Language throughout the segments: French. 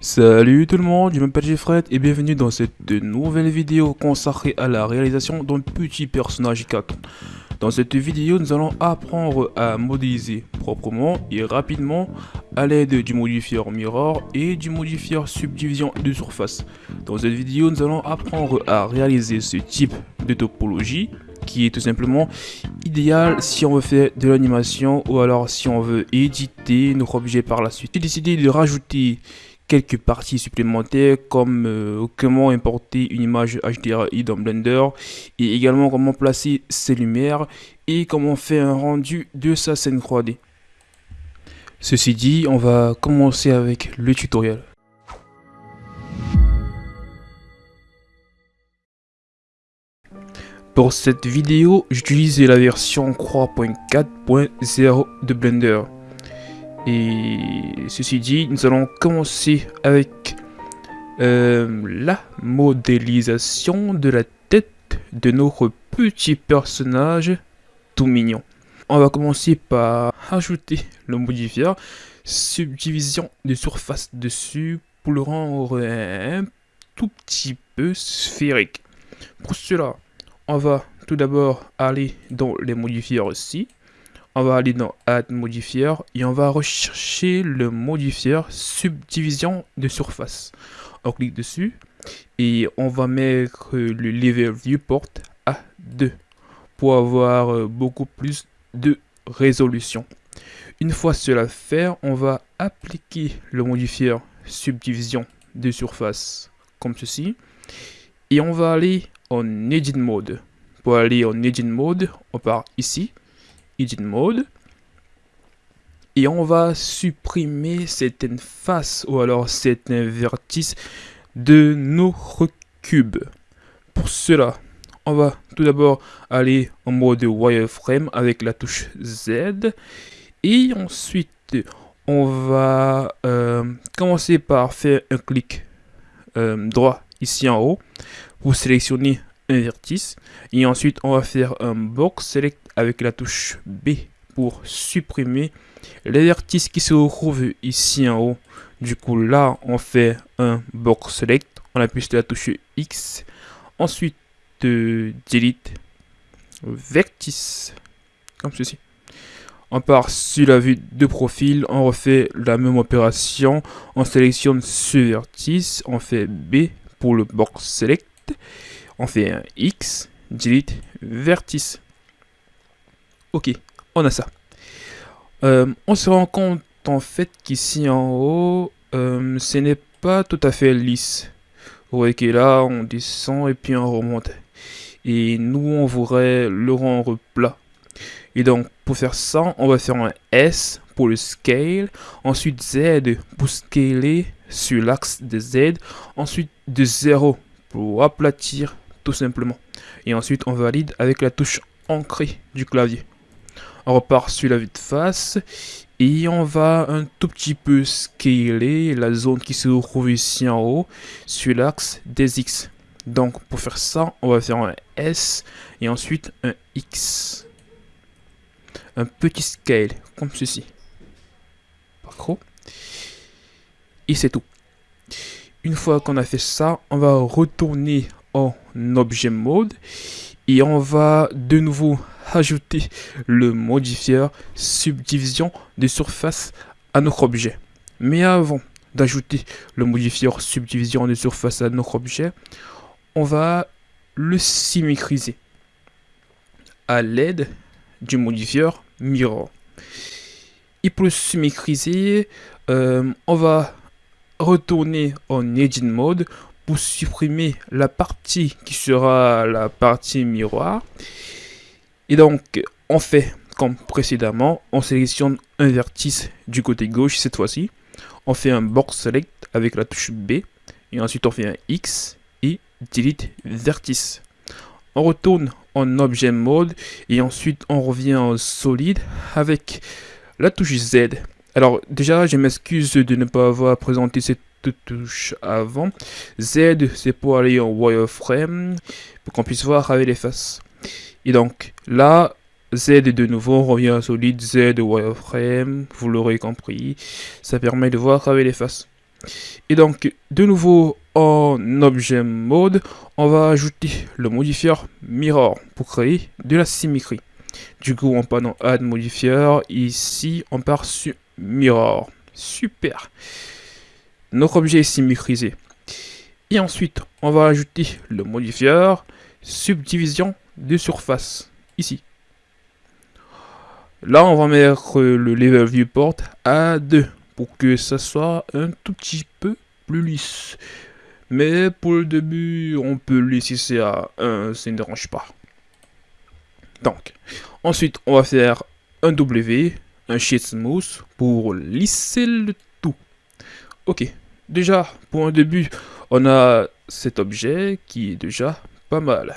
Salut tout le monde, je m'appelle Jeffred et bienvenue dans cette nouvelle vidéo consacrée à la réalisation d'un petit personnage cartoon. Dans cette vidéo, nous allons apprendre à modéliser proprement et rapidement à l'aide du modifier mirror et du modifier subdivision de surface. Dans cette vidéo, nous allons apprendre à réaliser ce type de topologie qui est tout simplement idéal si on veut faire de l'animation ou alors si on veut éditer nos objets par la suite. J'ai décidé de rajouter quelques parties supplémentaires comme euh, comment importer une image HDRI dans Blender et également comment placer ses lumières et comment faire un rendu de sa scène 3D. Ceci dit, on va commencer avec le tutoriel. Pour cette vidéo, j'utilise la version 3.4.0 de Blender. Et ceci dit, nous allons commencer avec euh, la modélisation de la tête de notre petit personnage tout mignon. On va commencer par ajouter le modifier subdivision de surface dessus pour le rendre un tout petit peu sphérique. Pour cela, on va tout d'abord aller dans les modifiers aussi on va aller dans Add Modifier et on va rechercher le modifier subdivision de surface. On clique dessus et on va mettre le level viewport à 2 pour avoir euh, beaucoup plus de résolution. Une fois cela fait, on va appliquer le modifier subdivision de surface comme ceci et on va aller en Edit Mode. Pour aller en Edit Mode, on part ici Edit Mode. Et on va supprimer certaines faces ou alors certains vertices de nos cubes. Pour cela, on va tout d'abord aller en mode wireframe avec la touche Z. Et ensuite, on va euh, commencer par faire un clic euh, droit ici en haut pour sélectionner un vertice. Et ensuite, on va faire un box select avec la touche B pour supprimer les vertices qui se retrouvent ici en haut. Du coup, là, on fait un box select. On appuie sur la touche X. Ensuite, de delete vertice. Comme ceci. On part sur la vue de profil. On refait la même opération. On sélectionne ce vertice. On fait B pour le box select. On fait un X. Delete vertice. Ok, on a ça. Euh, on se rend compte en fait qu'ici en haut, euh, ce n'est pas tout à fait lisse. Vous voyez que là, on descend et puis on remonte. Et nous, on voudrait le rendre plat. Et donc, pour faire ça, on va faire un S pour le scale. Ensuite, Z pour scaler sur l'axe de Z. Ensuite, de 0 pour aplatir tout simplement. Et ensuite, on valide avec la touche ancrée du clavier. On repart sur la vue de face et on va un tout petit peu scaler la zone qui se trouve ici en haut sur l'axe des X. Donc pour faire ça, on va faire un S et ensuite un X. Un petit scale comme ceci. Pas trop. Et c'est tout. Une fois qu'on a fait ça, on va retourner en objet mode et on va de nouveau ajouter le modifier subdivision de surface à notre objet. Mais avant d'ajouter le modifier subdivision de surface à notre objet, on va le symétriser à l'aide du modifier mirror. Et pour le symétriser, euh, on va retourner en edit mode pour supprimer la partie qui sera la partie miroir et donc, on fait comme précédemment, on sélectionne un vertice du côté gauche cette fois-ci. On fait un box select avec la touche B. Et ensuite, on fait un X et delete vertice. On retourne en objet mode et ensuite on revient en solide avec la touche Z. Alors déjà, je m'excuse de ne pas avoir présenté cette touche avant. Z, c'est pour aller en wireframe pour qu'on puisse voir avec les faces. Et donc là, Z de nouveau revient à solide, Z wireframe, vous l'aurez compris. Ça permet de voir avec les faces. Et donc, de nouveau en objet mode, on va ajouter le modifier mirror pour créer de la symétrie. Du coup, on part dans add modifier. Ici, on part sur mirror. Super. Notre objet est symétrisé. Et ensuite, on va ajouter le modifier subdivision de surface. Ici. Là, on va mettre le level viewport à 2 pour que ça soit un tout petit peu plus lisse. Mais pour le début, on peut laisser à 1, ça ne dérange pas. Donc, ensuite, on va faire un W, un sheet smooth pour lisser le. Ok, déjà, pour un début, on a cet objet qui est déjà pas mal.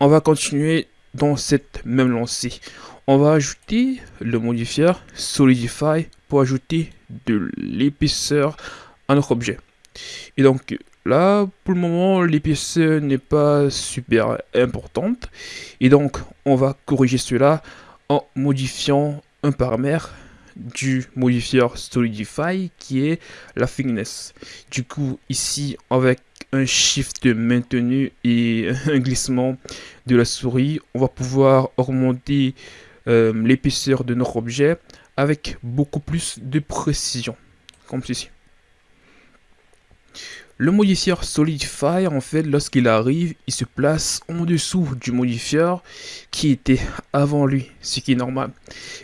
On va continuer dans cette même lancée. On va ajouter le modifier Solidify pour ajouter de l'épaisseur à notre objet. Et donc là, pour le moment, l'épaisseur n'est pas super importante. Et donc, on va corriger cela en modifiant un paramètre du modifier Solidify qui est la thickness. Du coup, ici, avec un shift maintenu et un glissement de la souris, on va pouvoir augmenter euh, l'épaisseur de notre objet avec beaucoup plus de précision, comme ceci. Le modifier Solidify, en fait, lorsqu'il arrive, il se place en dessous du modifier qui était avant lui, ce qui est normal.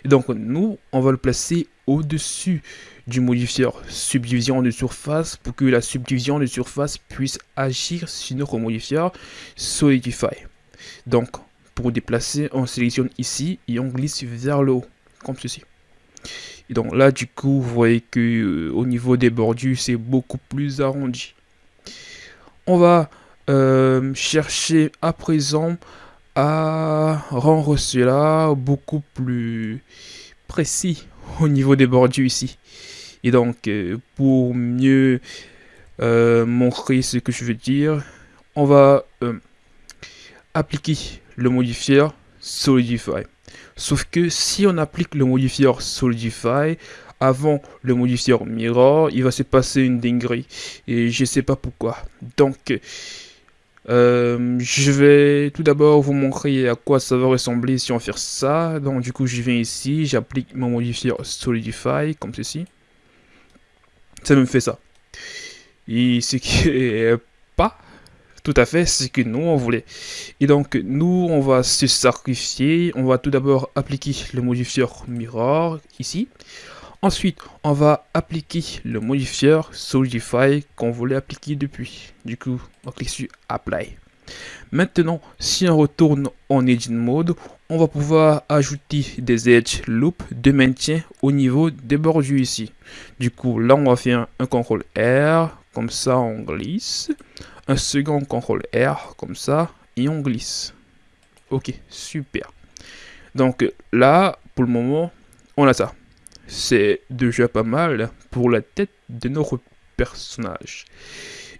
Donc, nous, on va le placer au-dessus du modifier subdivision de surface pour que la subdivision de surface puisse agir sur notre modifier Solidify. Donc, pour déplacer, on sélectionne ici et on glisse vers le haut, comme ceci. Et donc là, du coup, vous voyez que euh, au niveau des bordures, c'est beaucoup plus arrondi. On va euh, chercher à présent à rendre cela beaucoup plus précis au niveau des bordures ici. Et donc, euh, pour mieux montrer ce que je veux dire, on va appliquer le modifier Solidify. Sauf que si on applique le modifier Solidify avant le modifier Mirror, il va se passer une dinguerie. Et je sais pas pourquoi. Donc, euh, je vais tout d'abord vous montrer à quoi ça va ressembler si on fait ça. Donc, du coup, je viens ici, j'applique mon modifier Solidify, comme ceci. Ça me fait ça. Et ce qui est pas tout à fait ce que nous on voulait. Et donc nous on va se sacrifier. On va tout d'abord appliquer le modifier mirror ici. Ensuite, on va appliquer le modifier Solidify qu'on voulait appliquer depuis. Du coup, on clique sur Apply. Maintenant, si on retourne en Edit Mode, on va pouvoir ajouter des Edge Loop de maintien au niveau des bordures ici. Du coup, là, on va faire un CTRL R, comme ça on glisse un second contrôle R comme ça et on glisse. Ok, super. Donc là, pour le moment, on a ça. C'est déjà pas mal pour la tête de notre personnage.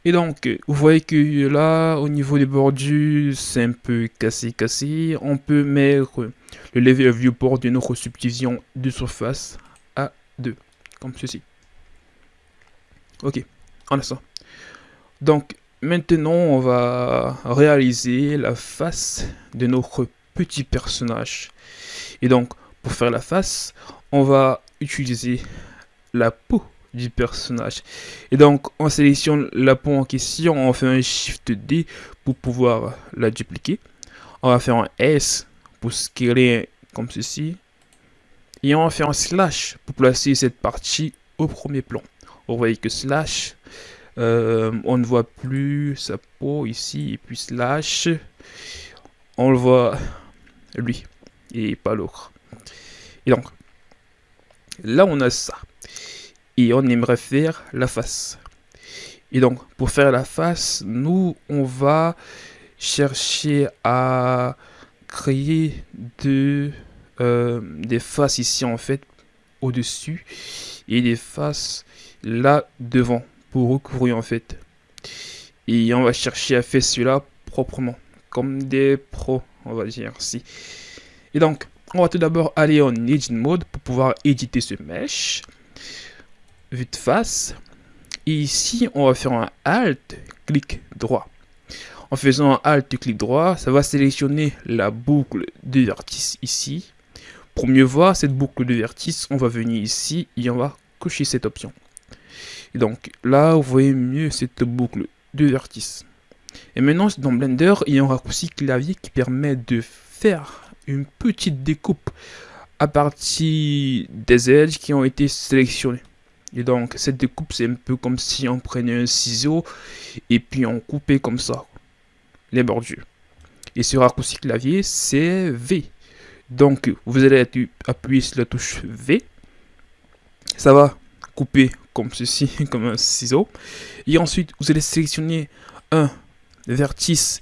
Et donc, vous voyez que là, au niveau des bordures, c'est un peu cassé, cassé. On peut mettre le level viewport de notre subdivision de surface à 2, comme ceci. Ok, on a. Donc, Maintenant, on va réaliser la face de notre petit personnage. Et donc, pour faire la face, on va utiliser la peau du personnage. Et donc, on sélectionne la peau en question, on fait un Shift D pour pouvoir la dupliquer. On va faire un S pour scaler comme ceci. Et on va faire un slash pour placer cette partie au premier plan. Vous voyez que slash euh, on ne voit plus sa peau ici et puis slash. On le voit lui et pas l'autre. Et donc, là on a ça. Et on aimerait faire la face. Et donc, pour faire la face, nous, on va chercher à créer euh, des faces ici en fait au-dessus et des faces là devant pour recouvrir en fait. Et on va chercher à faire cela proprement, comme des pros, on va dire si. Et donc, on va tout d'abord aller en Edit Mode pour pouvoir éditer ce mesh. Vue de face. Et ici, on va faire un Alt, clic droit. En faisant un Alt, clic droit, ça va sélectionner la boucle de vertice ici. Pour mieux voir cette boucle de vertice, on va venir ici et on va cocher cette option. Et donc là, vous voyez mieux cette boucle de vertice. Et maintenant, dans Blender, il y a un raccourci clavier qui permet de faire une petite découpe à partir des edges qui ont été sélectionnés. Et donc, cette découpe, c'est un peu comme si on prenait un ciseau et puis on coupait comme ça les bordures. Et ce raccourci clavier, c'est V. Donc, vous allez appuyer sur la touche V. Ça va couper comme ceci, comme un ciseau. Et ensuite, vous allez sélectionner un vertice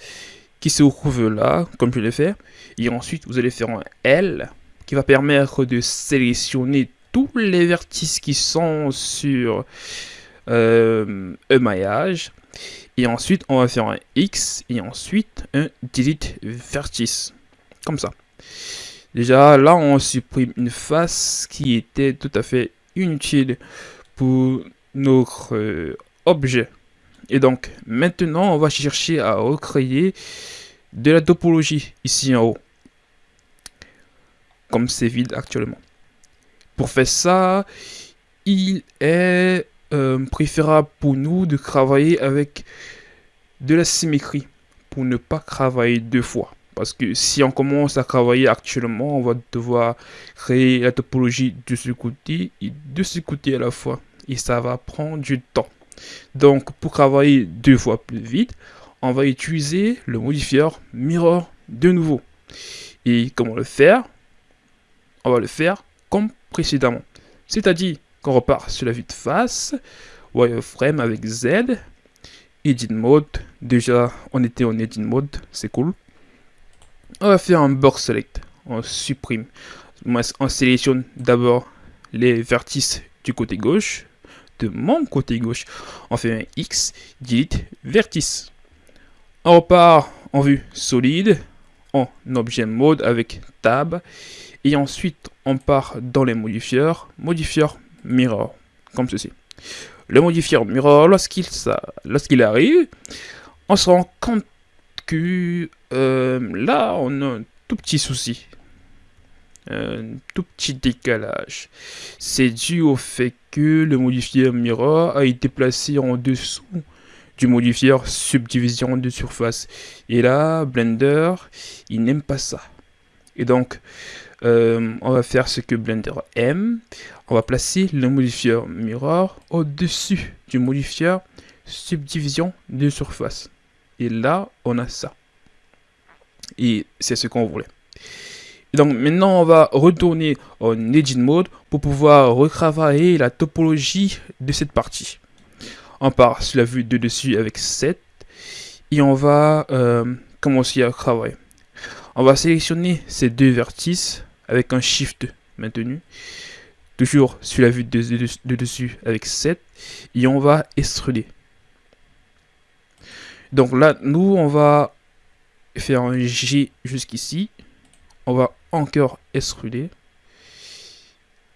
qui se trouve là, comme je l'ai fait. Et ensuite, vous allez faire un L qui va permettre de sélectionner tous les vertices qui sont sur euh, un maillage. Et ensuite, on va faire un X et ensuite un Delete Vertice. Comme ça. Déjà, là, on supprime une face qui était tout à fait inutile pour notre euh, objet. Et donc, maintenant, on va chercher à recréer de la topologie ici en haut. Comme c'est vide actuellement. Pour faire ça, il est euh, préférable pour nous de travailler avec de la symétrie pour ne pas travailler deux fois. Parce que si on commence à travailler actuellement, on va devoir créer la topologie de ce côté et de ce côté à la fois. Et ça va prendre du temps. Donc pour travailler deux fois plus vite, on va utiliser le modifier mirror de nouveau. Et comment le faire? On va le faire comme précédemment. C'est-à-dire qu'on repart sur la vue de face, wireframe avec Z, edit mode, déjà on était en edit mode, c'est cool. On va faire un box select, on supprime, on sélectionne d'abord les vertices du côté gauche, de mon côté gauche, on fait un X, delete, vertice. On repart en vue solide, en objet mode avec tab, et ensuite on part dans les modifieurs, modifieur mirror, comme ceci. Le modifier mirror, lorsqu'il lorsqu'il arrive, on se rend compte que euh, là, on a un tout petit souci. Un tout petit décalage. C'est dû au fait que le modifier mirror a été placé en dessous du modifier subdivision de surface. Et là, Blender, il n'aime pas ça. Et donc, euh, on va faire ce que Blender aime. On va placer le modifier mirror au-dessus du modifier subdivision de surface. Et là, on a ça. Et c'est ce qu'on voulait. donc maintenant, on va retourner en Edit Mode pour pouvoir retravailler la topologie de cette partie. On part sur la vue de dessus avec 7 et on va euh, commencer à travailler. On va sélectionner ces deux vertices avec un Shift maintenu. Toujours sur la vue de, dessus avec 7. Et on va extruder. Donc là, nous, on va faire un G jusqu'ici. On va encore extruder.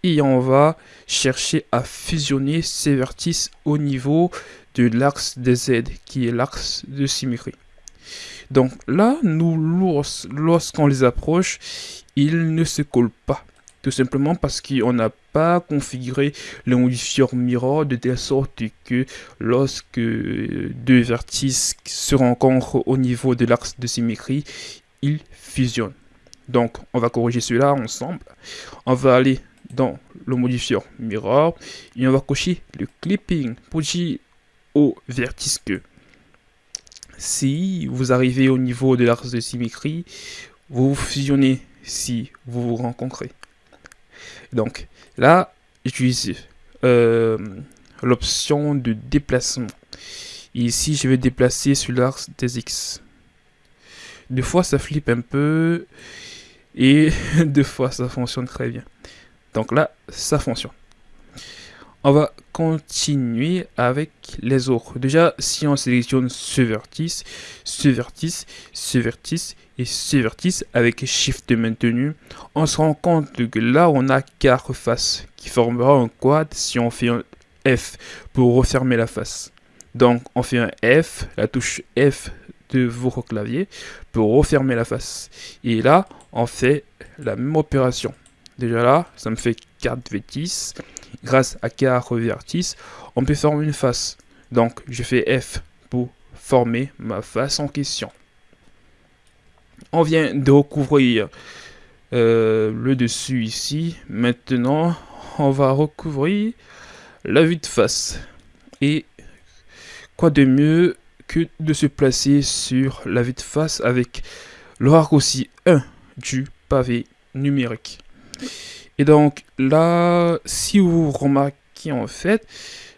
Et on va chercher à fusionner ces vertices au niveau de l'axe des Z, qui est l'axe de symétrie. Donc là, nous, lorsqu'on les approche, ils ne se collent pas. Tout simplement parce qu'on n'a pas configuré le modifier mirror de telle sorte que lorsque deux vertices se rencontrent au niveau de l'axe de symétrie, ils fusionnent. Donc, on va corriger cela ensemble. On va aller dans le modifier mirror et on va cocher le clipping pour dire au vertice que si vous arrivez au niveau de l'axe de symétrie, vous fusionnez si vous vous rencontrez. Donc là, j'utilise euh, l'option de déplacement. ici, je vais déplacer sur l'axe des X. Des fois, ça flippe un peu et des fois, ça fonctionne très bien. Donc là, ça fonctionne. On va continuer avec les autres. Déjà, si on sélectionne ce vertice, ce vertice, ce vertice et ce vertice avec Shift maintenu, on se rend compte que là, on a quatre faces qui formera un quad si on fait F pour refermer la face. Donc on fait un F, la touche F de votre clavier pour refermer la face. Et là, on fait la même opération. Déjà là, ça me fait 4 vertices. Grâce à 4 vertices, on peut former une face. Donc je fais F pour former ma face en question. On vient de recouvrir euh, le dessus ici. Maintenant, on va recouvrir la vue de face. Et quoi de mieux que de se placer sur la vue de face avec le raccourci 1 du pavé numérique. Et donc là, si vous remarquez en fait,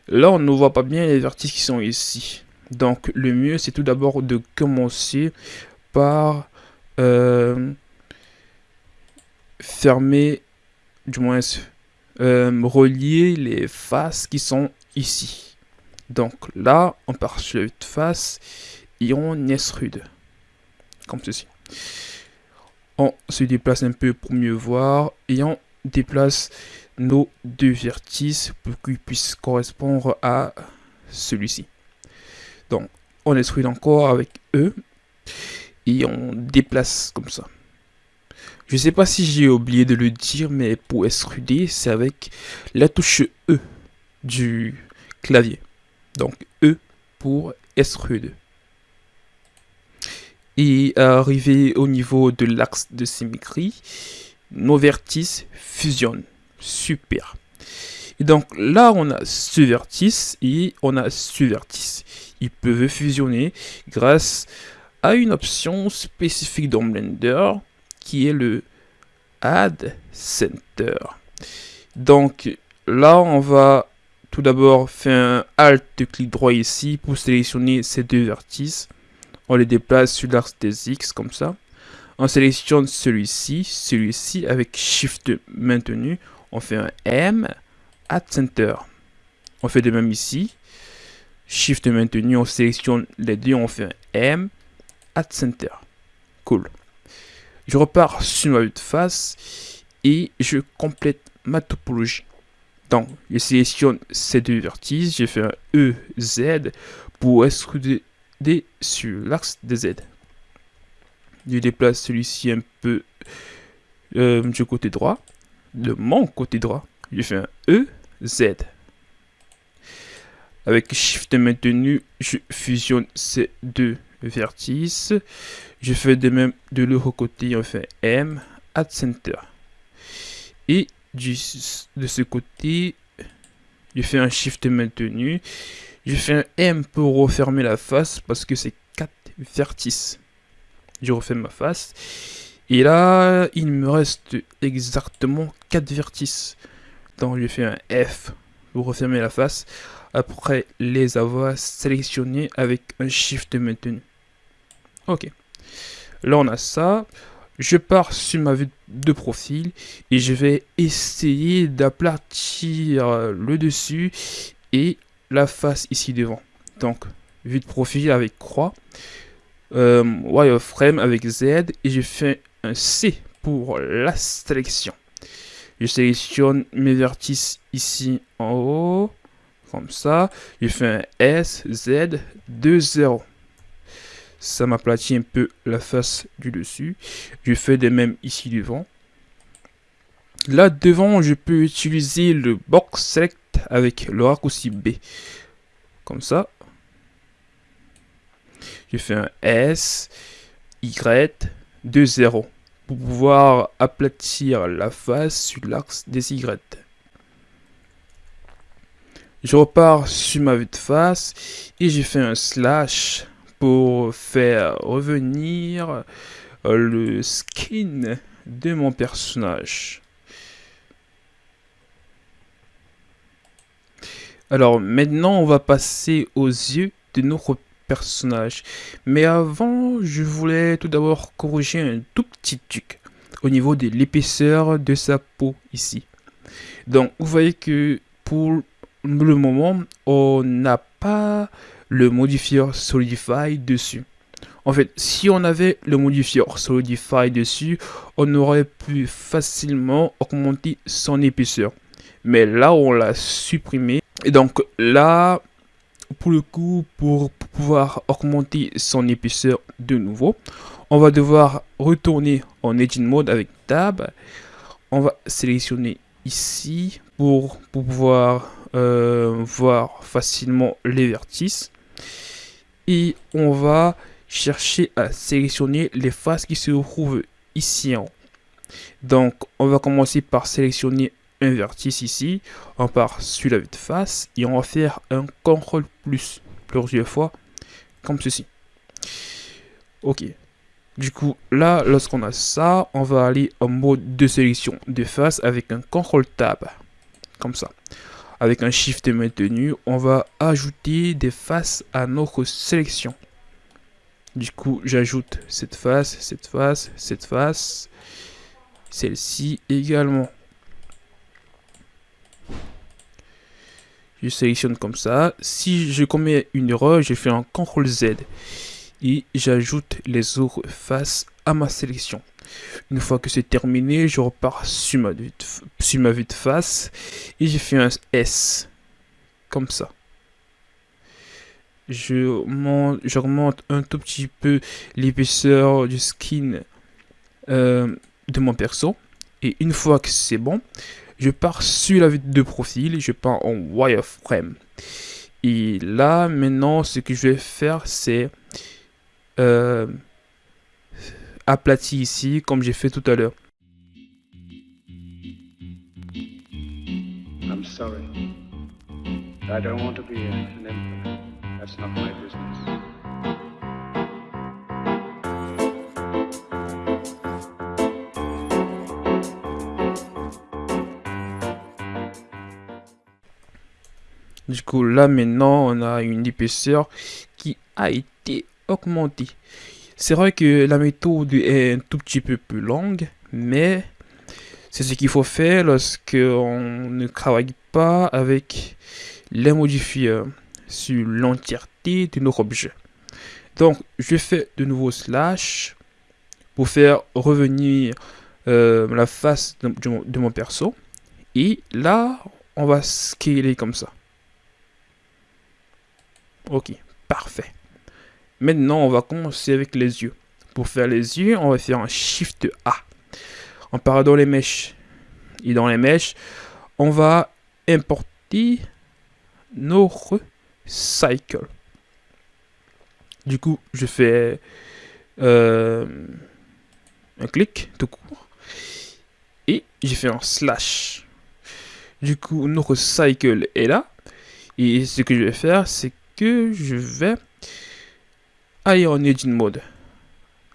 là on ne voit pas bien les vertices qui sont ici. Donc le mieux c'est tout d'abord de commencer par euh, fermer, du moins euh, relier les faces qui sont ici. Donc là, on part sur la face et on extrude. Comme ceci. On se déplace un peu pour mieux voir et on déplace nos deux vertices pour qu'ils puissent correspondre à celui-ci. Donc, on extrude encore avec E et on déplace comme ça. Je sais pas si j'ai oublié de le dire, mais pour extruder, c'est avec la touche E du clavier. Donc E pour extrude. Et arrivé au niveau de l'axe de symétrie, nos vertices fusionnent. Super. Et donc là, on a ce vertice et on a ce vertice. Ils peuvent fusionner grâce à une option spécifique dans Blender qui est le Add Center. Donc là, on va tout d'abord faire un Alt clic droit ici pour sélectionner ces deux vertices. On les déplace sur l'axe des X comme ça. On sélectionne celui-ci, celui-ci avec Shift maintenu. On fait un M, Add Center. On fait de même ici. Shift maintenu, on sélectionne les deux, on fait un M, Add Center. Cool. Je repars sur ma vue de face et je complète ma topologie. Donc, je sélectionne ces deux vertices, j'ai fait un EZ pour extruder sur l'axe des Z. Je déplace celui-ci un peu euh, du côté droit, de mon côté droit. J'ai fait un EZ. Avec Shift maintenu, je fusionne ces deux vertices. Je fais de même de l'autre côté, on fait M, Add Center. Et de ce côté, je fais un Shift maintenu. Je fais un M pour refermer la face parce que c'est 4 vertices. Je refais ma face. Et là, il me reste exactement 4 vertices. Donc je fais un F pour refermer la face après les avoir sélectionnés avec un Shift maintenu. Ok. Là, on a ça. Je pars sur ma vue de profil et je vais essayer d'aplatir le dessus et la face ici devant. Donc, vue de profil avec croix, euh, wireframe avec Z et je fais un C pour la sélection. Je sélectionne mes vertices ici en haut, comme ça. Je fais un S, Z, 2, 0 ça m'aplatit un peu la face du dessus. Je fais de même ici devant. Là devant, je peux utiliser le box select avec le raccourci B. Comme ça. Je fais un S, Y, 2, 0 pour pouvoir aplatir la face sur l'axe des Y. Je repars sur ma vue de face et j'ai fait un slash pour faire revenir euh, le skin de mon personnage. Alors maintenant, on va passer aux yeux de notre personnage. Mais avant, je voulais tout d'abord corriger un tout petit truc au niveau de l'épaisseur de sa peau ici. Donc, vous voyez que pour le moment, on n'a pas le modifier Solidify dessus. En fait, si on avait le modifier Solidify dessus, on aurait pu facilement augmenter son épaisseur. Mais là, on l'a supprimé Et donc là, pour le coup, pour pouvoir augmenter son épaisseur de nouveau, on va devoir retourner en Edit Mode avec Tab. On va sélectionner ici pour, pouvoir euh, voir facilement les vertices. Et on va chercher à sélectionner les faces qui se trouvent ici. Donc, on va commencer par sélectionner un vertice ici. On part sur la vue de face et on va faire un CTRL plus plusieurs fois comme ceci. Ok. Du coup, là, lorsqu'on a ça, on va aller en mode de sélection de face avec un CTRL Tab. Comme ça. Avec un Shift maintenu, on va ajouter des faces à notre sélection. Du coup, j'ajoute cette face, cette face, cette face, celle-ci également. Je sélectionne comme ça. Si je commets une erreur, je fais un CTRL Z et j'ajoute les autres faces à ma sélection. Une fois que c'est terminé, je repars sur ma, vue de, ma vue de face et j'ai fait un S comme ça. Je j'augmente un tout petit peu l'épaisseur du skin euh, de mon perso. Et une fois que c'est bon, je pars sur la vue de profil, je pars en wireframe. Et là, maintenant, ce que je vais faire, c'est euh, aplatir ici, comme j'ai fait tout à l'heure. I'm sorry. I don't want to be an That's not my business. Du coup, là maintenant, on a une épaisseur qui a été augmentée. C'est vrai que la méthode est un tout petit peu plus longue, mais c'est ce qu'il faut faire lorsqu'on ne travaille pas avec les modifieurs sur l'entièreté de notre objet. Donc, je fais de nouveau slash pour faire revenir euh, la face de, mon perso. Et là, on va scaler comme ça. Ok, parfait. Maintenant, on va commencer avec les yeux. Pour faire les yeux, on va faire un Shift A. On part dans les mèches. Et dans les mèches, on va importer notre cycle. Du coup, je fais euh, un clic tout court. Et j'ai fait un slash. Du coup, notre cycle est là. Et ce que je vais faire, c'est je vais aller en Edit Mode.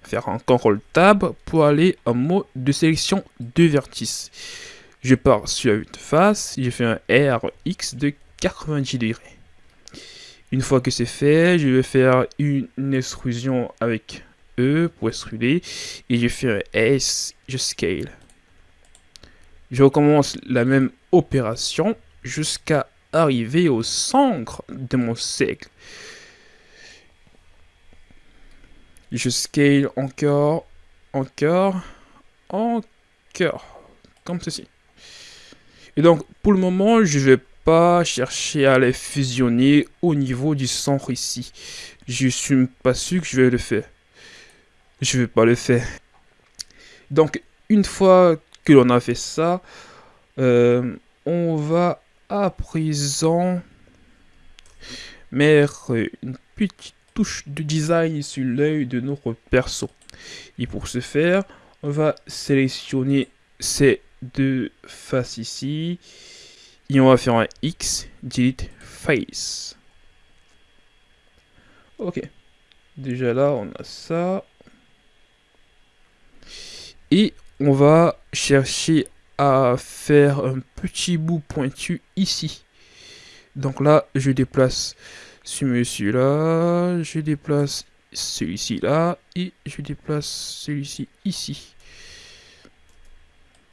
Faire un CTRL Tab pour aller en mode de sélection de vertices. Je pars sur de face, je fais un RX de 90 degrés. Une fois que c'est fait, je vais faire une extrusion avec E pour extruder et je fais un S, je scale. Je recommence la même opération jusqu'à arriver au centre de mon cercle. Je scale encore, encore, encore, comme ceci. Et donc, pour le moment, je vais pas chercher à les fusionner au niveau du centre ici. Je suis pas sûr que je vais le faire. Je vais pas le faire. Donc, une fois que l'on a fait ça, euh, on va à présent mettre une petite touche de design sur l'œil de notre perso. Et pour ce faire, on va sélectionner ces deux faces ici. Et on va faire un X, delete face. Ok. Déjà là, on a ça. Et on va chercher à faire un petit bout pointu ici. Donc là, je déplace ce monsieur là, je déplace celui-ci là, et je déplace celui-ci ici.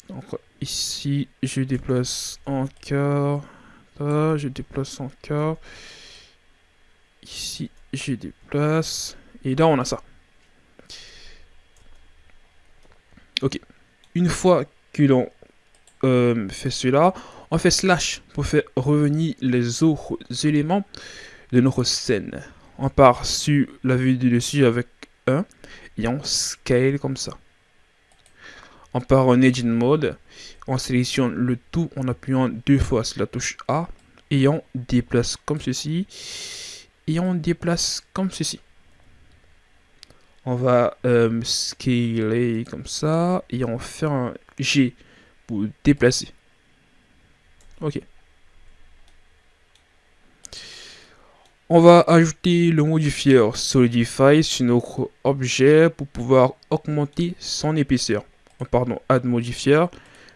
Donc ici, je déplace encore, là, je déplace encore, ici, je déplace, et là on a ça. Ok, une fois que l'on euh, fait cela, On fait slash pour faire revenir les autres éléments de notre scène. On part sur la vue du dessus avec 1 et on scale comme ça. On part en Edit Mode, on sélectionne le tout en appuyant deux fois sur la touche A et on déplace comme ceci et on déplace comme ceci. On va euh, scaler comme ça et on fait un G déplacer. Ok. On va ajouter le modifier Solidify sur notre objet pour pouvoir augmenter son épaisseur. Pardon, add modifier,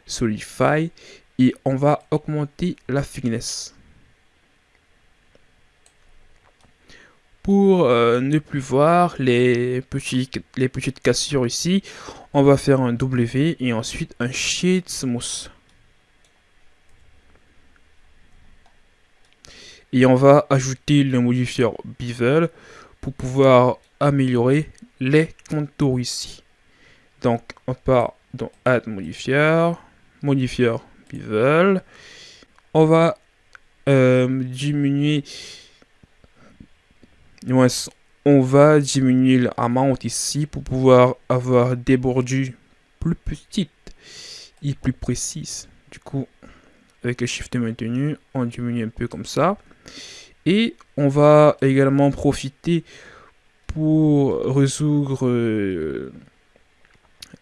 Solidify et on va augmenter la thickness. Pour euh, ne plus voir les, petits, les petites cassures ici, on va faire un W et ensuite un Sheet Smooth. Et on va ajouter le modifier Bevel pour pouvoir améliorer les contours ici. Donc on part dans Add Modifier, Modifier Bevel. On va euh, diminuer, on va diminuer l'amount ici pour pouvoir avoir des bordures plus petites et plus précises. Du coup, avec le shift maintenu, on diminue un peu comme ça. Et on va également profiter pour résoudre euh,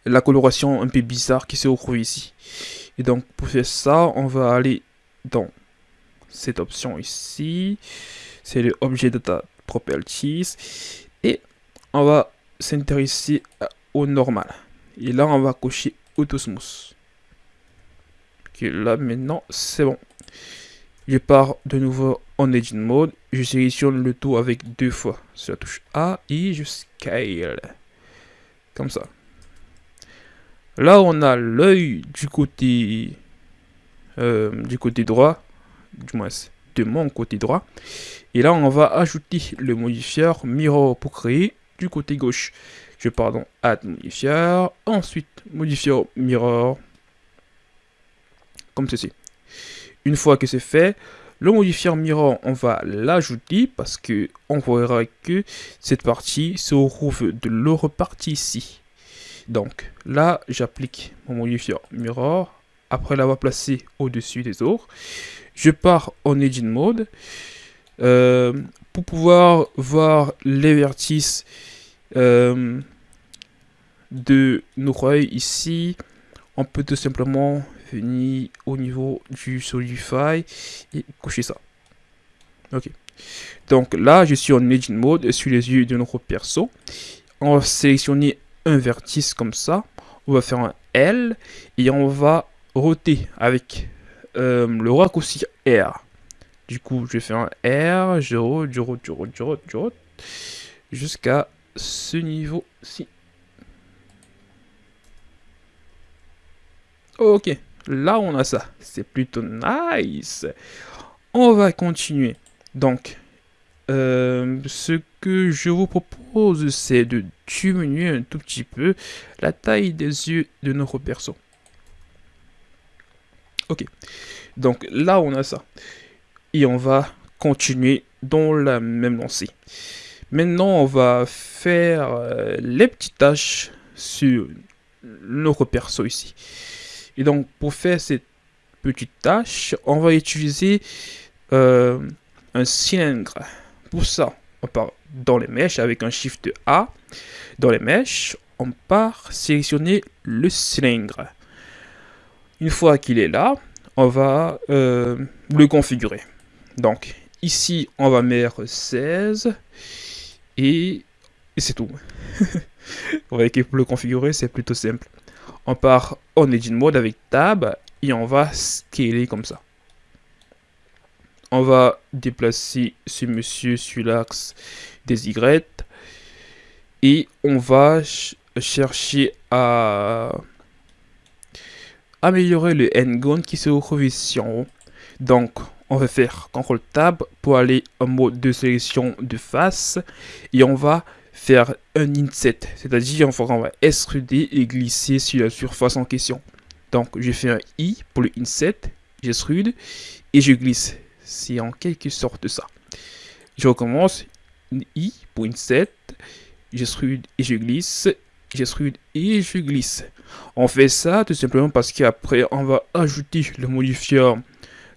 la coloration un peu bizarre qui se retrouve ici. Et donc pour faire ça, on va aller dans cette option ici. C'est le Objet Data Properties. Et on va s'intéresser au normal. Et là, on va cocher Auto Smooth. Là maintenant, c'est bon. Je pars de nouveau en Edit Mode. Je sélectionne le tout avec deux fois sur la touche A et je scale. Comme ça. Là, on a l'œil du côté euh, du côté droit, du moins de mon côté droit. Et là, on va ajouter le modifier Mirror pour créer du côté gauche. Je pars dans Add Modifier, ensuite Modifier Mirror, comme ceci. Une fois que c'est fait, le modifier mirror, on va l'ajouter parce que on verra que cette partie se retrouve de l'autre partie ici. Donc là, j'applique mon modifier mirror après l'avoir placé au-dessus des autres. Je pars en Edit Mode euh, pour pouvoir voir les vertices euh, de nos royaumes ici. On peut tout simplement venir au niveau du Solidify et coucher ça. Ok. Donc là, je suis en Edit Mode sur les yeux de notre perso. On va sélectionner un vertice comme ça. On va faire un L et on va roter avec euh, le raccourci R. Du coup, je fais un R, je rote, je rote, je rote, je rote, jusqu'à ce niveau-ci. Ok, là on a ça. C'est plutôt nice. On va continuer. Donc, euh, ce que je vous propose, c'est de diminuer un tout petit peu la taille des yeux de notre perso. Ok. Donc là, on a ça. Et on va continuer dans la même lancée. Maintenant, on va faire euh, les petites tâches sur notre perso ici. Et donc, pour faire cette petite tâche, on va utiliser euh, un cylindre. Pour ça, on part dans les mèches avec un Shift A. Dans les mèches, on part sélectionner le cylindre. Une fois qu'il est là, on va euh, le configurer. Donc, ici, on va mettre 16 et, c'est tout. Que pour le configurer, c'est plutôt simple on part en Edit Mode avec Tab et on va scaler comme ça. On va déplacer ce monsieur sur l'axe des Y et on va chercher à améliorer le N-Gon qui se retrouve ici en haut. Donc, on va faire CTRL Tab pour aller en mode de sélection de face et on va faire un inset, c'est-à-dire on va extruder et glisser sur la surface en question. Donc je fais un I pour le inset j'extrude et je glisse. C'est en quelque sorte ça. Je recommence, I pour 7, j'extrude et je glisse, j'extrude et je glisse. On fait ça tout simplement parce qu'après on va ajouter le modifieur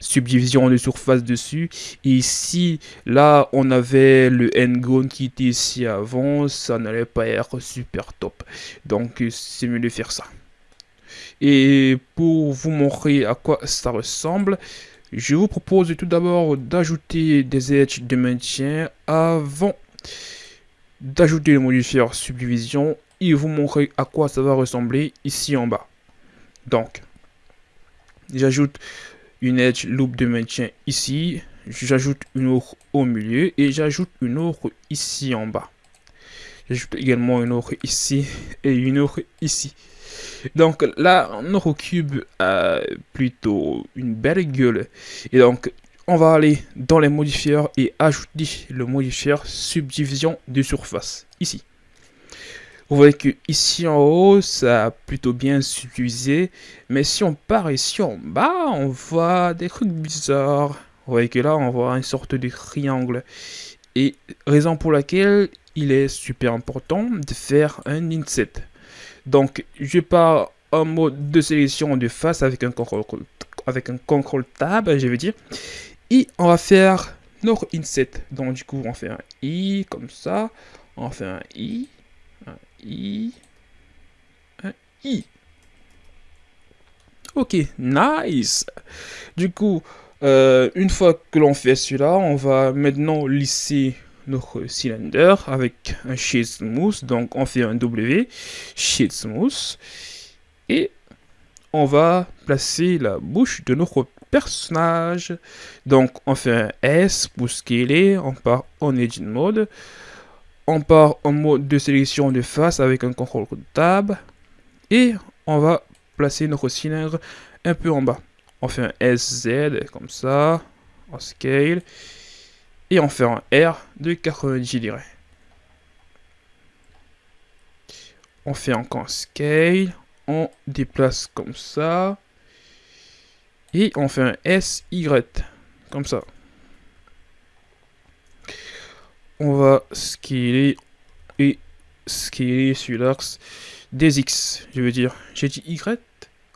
subdivision de surface dessus. Et ici, là, on avait le n qui était ici avant, ça n'allait pas être super top. Donc, c'est mieux de faire ça. Et pour vous montrer à quoi ça ressemble, je vous propose tout d'abord d'ajouter des edges de maintien avant d'ajouter le modifier subdivision et vous montrer à quoi ça va ressembler ici en bas. Donc, j'ajoute une edge loop de maintien ici, j'ajoute une autre au milieu et j'ajoute une autre ici en bas. J'ajoute également une autre ici et une autre ici. Donc là, notre cube a plutôt une belle gueule. Et donc, on va aller dans les modifieurs et ajouter le modifieur subdivision de surface ici. Vous voyez que ici en haut, ça a plutôt bien subdivisé. Mais si on part ici en bas, on voit des trucs bizarres. Vous voyez que là, on voit une sorte de triangle. Et raison pour laquelle il est super important de faire un inset. Donc, je pars en mode de sélection de face avec un contrôle, avec tab, je veux dire. Et on va faire notre inset. Donc, du coup, on fait un i comme ça. On fait un i I. I. Ok, nice. Du coup, euh, une fois que l'on fait celui-là, on va maintenant lisser notre cylindre avec un sheet smooth. Donc, on fait un W, sheet smooth. Et on va placer la bouche de notre personnage. Donc, on fait un S pour scaler. On part en Edit Mode on part en mode de sélection de face avec un contrôle tab et on va placer notre cylindre un peu en bas. On fait un SZ comme ça, en scale, et on fait un R de 90 degrés. On fait encore un scale, on déplace comme ça, et on fait un SY comme ça on va scaler et scaler sur l'axe des X. Je veux dire, j'ai dit Y.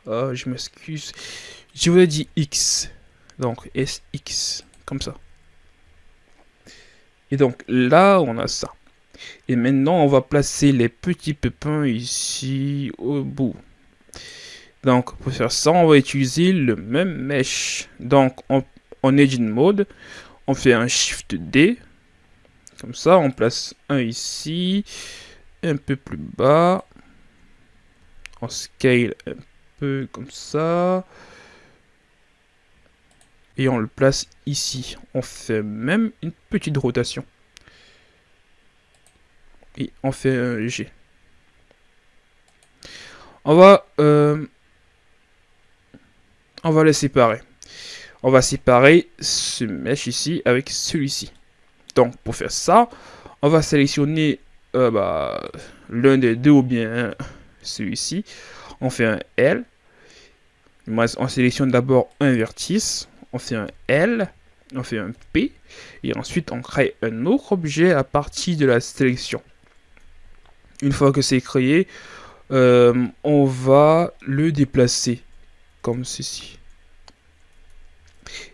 Ah, je m'excuse. Je voulais dire X. Donc SX, comme ça. Et donc là, on a ça. Et maintenant, on va placer les petits pépins ici au bout. Donc, pour faire ça, on va utiliser le même mesh. Donc, en, en Edit Mode, on fait un Shift D comme ça, on place un ici, un peu plus bas. On scale un peu comme ça. Et on le place ici. On fait même une petite rotation. Et on fait un G. On va, euh, on va les séparer. On va séparer ce mesh ici avec celui-ci. Donc, pour faire ça, on va sélectionner euh, bah, l'un des deux ou bien celui-ci. On fait un L. On sélectionne d'abord un vertice. On fait un L. On fait un P. Et ensuite, on crée un autre objet à partir de la sélection. Une fois que c'est créé, euh, on va le déplacer comme ceci.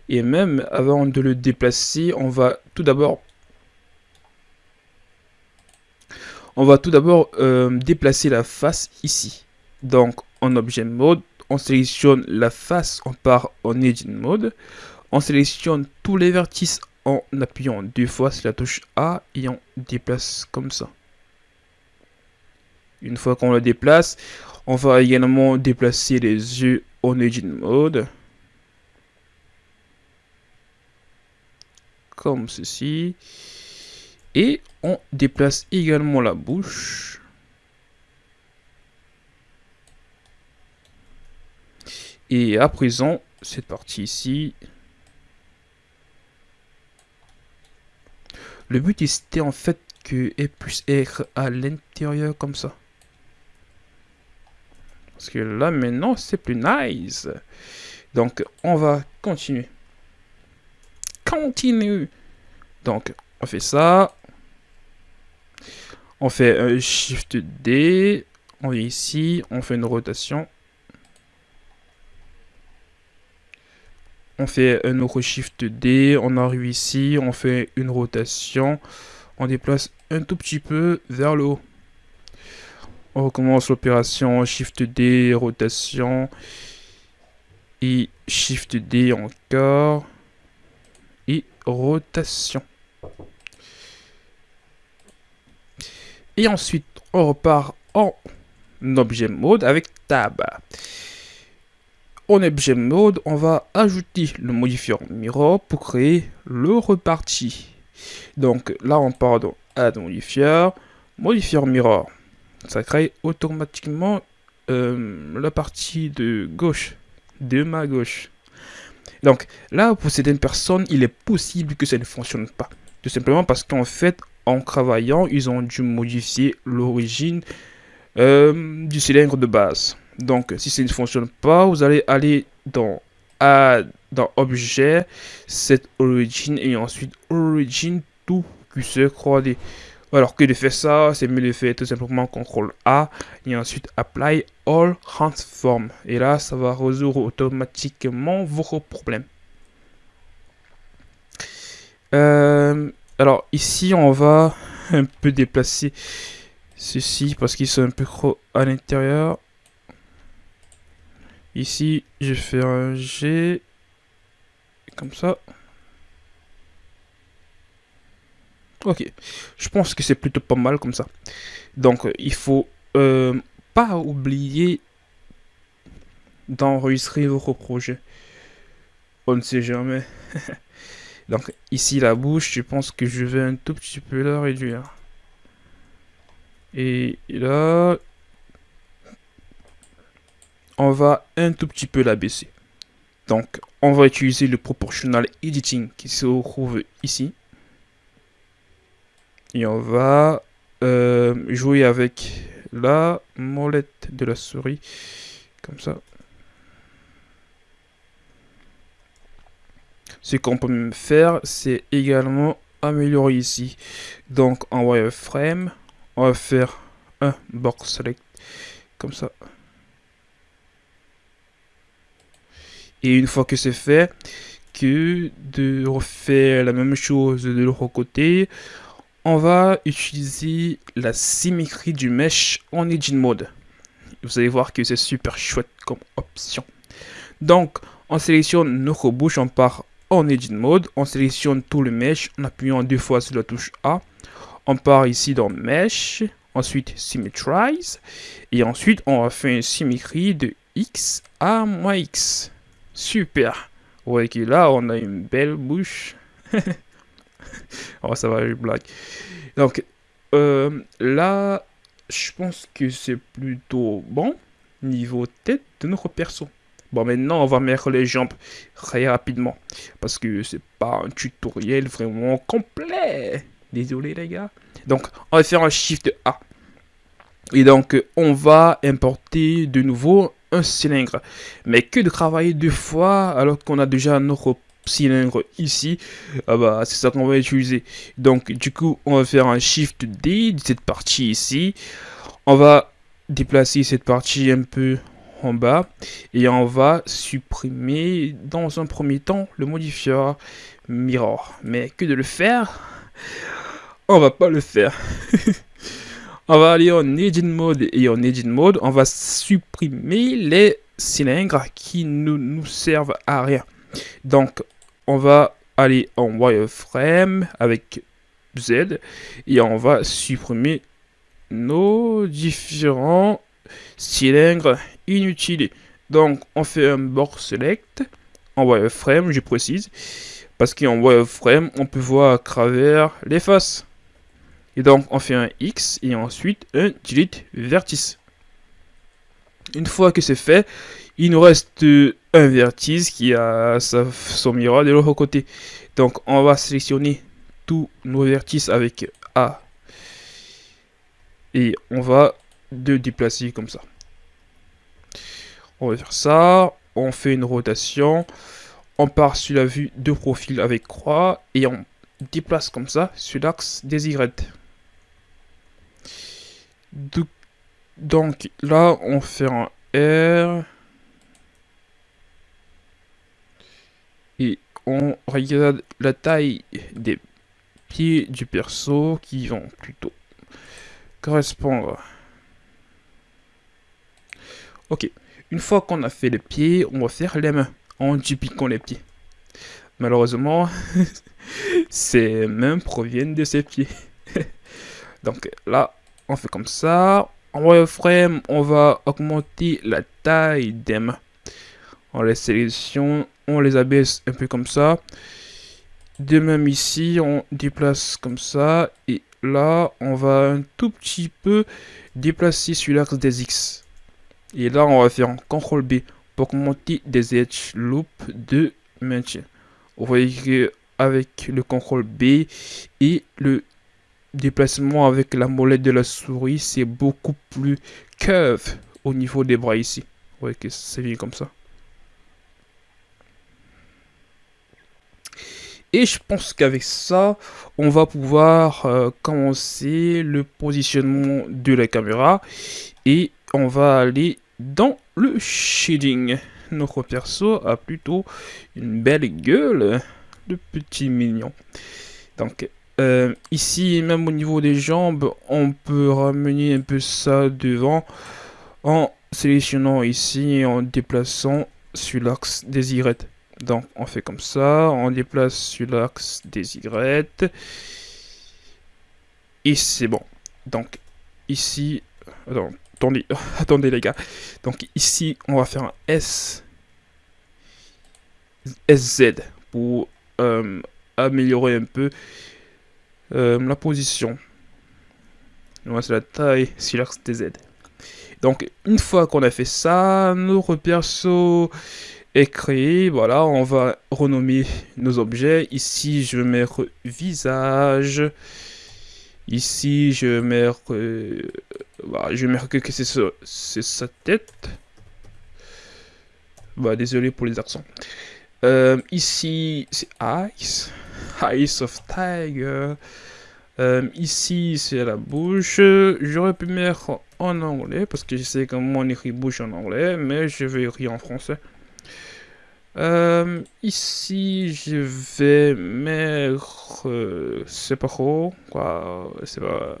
Et même avant de le déplacer, on va tout d'abord On va tout d'abord euh, déplacer la face ici. Donc en objet mode, on sélectionne la face, on part en edit mode. On sélectionne tous les vertices en appuyant deux fois sur la touche A et on déplace comme ça. Une fois qu'on le déplace, on va également déplacer les yeux en edit mode. Comme ceci. Et on déplace également la bouche. Et à présent, cette partie ici. Le but c'était en fait que elle puisse être à l'intérieur comme ça. Parce que là maintenant c'est plus nice. Donc, on va continuer. Continue. Donc, on fait ça. On fait un Shift D. On vient ici. On fait une rotation. On fait un autre Shift D. On arrive ici. On fait une rotation. On déplace un tout petit peu vers le haut. On recommence l'opération Shift D, rotation. Et Shift D encore. Et rotation. Et ensuite, on repart en objet mode avec tab. En objet mode, on va ajouter le modifier mirror pour créer le reparti. Donc là, on part dans add modifier, modifier mirror. Ça crée automatiquement euh, la partie de gauche, de ma gauche. Donc là, pour certaines personnes, il est possible que ça ne fonctionne pas. Tout simplement parce qu'en fait, en travaillant, ils ont dû modifier l'origine euh, du cylindre de base. Donc, si ça ne fonctionne pas, vous allez aller dans Add, dans Objet, cette origine et ensuite Origin tout se croiser. Alors que de faire ça, c'est mieux de faire tout simplement CTRL A et ensuite Apply All Transform. Et là, ça va résoudre automatiquement vos problèmes. Euh, alors ici, on va un peu déplacer ceci parce qu'ils sont un peu trop à l'intérieur. Ici, je fais un G comme ça. Ok, je pense que c'est plutôt pas mal comme ça. Donc, il faut euh, pas oublier d'enregistrer votre projet. On ne sait jamais. Donc, ici, la bouche, je pense que je vais un tout petit peu la réduire. Et là, on va un tout petit peu la baisser. Donc, on va utiliser le proportional editing qui se trouve ici. Et on va euh, jouer avec la molette de la souris. Comme ça. Ce qu'on peut même faire, c'est également améliorer ici. Donc en wireframe, on va faire un box select comme ça. Et une fois que c'est fait, que de refaire la même chose de l'autre côté, on va utiliser la symétrie du mesh en Engine Mode. Vous allez voir que c'est super chouette comme option. Donc, on sélectionne notre bouche, on part en Engine Mode, on sélectionne tout le mesh en appuyant deux fois sur la touche A. On part ici dans Mesh, ensuite Symmetrize, et ensuite on va faire une symétrie de X à moins X. Super. Vous voyez que là, on a une belle bouche. oh, ça va, une blague. Donc, euh, là, je pense que c'est plutôt bon niveau tête de notre perso. Bon, maintenant, on va mettre les jambes très rapidement. Parce que c'est pas un tutoriel vraiment complet. Désolé, les gars. Donc, on va faire un Shift A. Et donc, on va importer de nouveau un cylindre. Mais que de travailler deux fois alors qu'on a déjà notre cylindre ici, ah bah, c'est ça qu'on va utiliser. Donc du coup, on va faire un Shift D de cette partie ici. On va déplacer cette partie un peu bas et on va supprimer dans un premier temps le modifier mirror. Mais que de le faire, on va pas le faire. on va aller en Edit Mode et en Edit Mode, on va supprimer les cylindres qui ne nous servent à rien. Donc, on va aller en wireframe avec Z et on va supprimer nos différents cylindres inutiles. Donc, on fait un board select en wireframe, je précise, parce qu'en wireframe, on peut voir à travers les faces. Et donc, on fait un X et ensuite un delete vertice. Une fois que c'est fait, il nous reste un vertice qui a son miroir de l'autre côté. Donc on va sélectionner tous nos vertices avec A. Et on va de déplacer comme ça. On va faire ça. on fait une rotation, on part sur la vue de profil avec croix et on déplace comme ça sur l'axe des Y. Donc là, on fait un R. Et on regarde la taille des pieds du perso qui vont plutôt correspondre. Ok, une fois qu'on a fait les pieds, on va faire les mains en dupliquant les pieds. Malheureusement, ces mains proviennent de ses pieds. Donc là, on fait comme ça. En wireframe, on va augmenter la taille des mains. On les sélectionne, on les abaisse un peu comme ça. De même ici, on déplace comme ça. Et là, on va un tout petit peu déplacer sur l'axe des X. Et là, on va faire un CTRL B pour augmenter des edge loop de maintien. Vous voyez que avec le CTRL B et le déplacement avec la molette de la souris, c'est beaucoup plus curve au niveau des bras ici. Vous voyez que c'est bien comme ça. Et je pense qu'avec ça, on va pouvoir euh, commencer le positionnement de la caméra. Et on va aller dans le shading. Notre perso a plutôt une belle gueule de petit mignon. Donc euh, ici, même au niveau des jambes, on peut ramener un peu ça devant en sélectionnant ici et en déplaçant sur l'axe des Y. Donc on fait comme ça, on déplace sur l'axe des Y. Et c'est bon. Donc ici, attendez, les gars. Donc ici, on va faire un S, SZ pour euh, améliorer un peu euh, la position. c'est la taille sur l'axe des Z. Donc, une fois qu'on a fait ça, notre perso est créé. Voilà, on va renommer nos objets. Ici, je mettre visage. Ici, je. Euh, bah, je vais mettre que, c'est sa tête. Bah, désolé pour les accents. Euh, ici, c'est Ice. Eyes of Tiger. Euh, ici, c'est la bouche. J'aurais pu mettre en anglais, parce que je sais comment on écrit bouche en anglais, mais je vais écrire en français. Euh, ici, je vais mettre... C'est pas trop, quoi. C'est pas...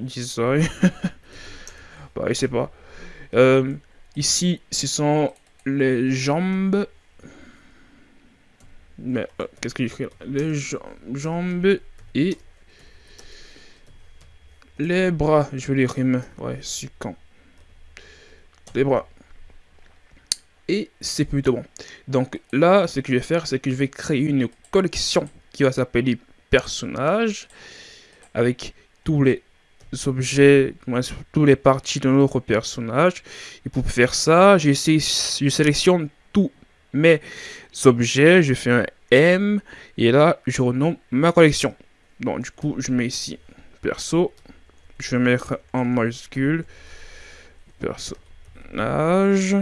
Design. bah, je sais pas. ici, ce sont les jambes mais euh, qu'est-ce que j'écris Les jambes et les bras. Je vais les rimer. Ouais, quand Les bras. Et c'est plutôt bon. Donc là, ce que je vais faire, c'est que je vais créer une collection qui va s'appeler personnages avec tous les objets, tous les parties de notre personnage. Et pour faire ça, je sélectionne tous mes objets, je fais un M, et là, je renomme ma collection. Donc, du coup, je mets ici perso, je vais mettre en majuscule personnage.